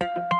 you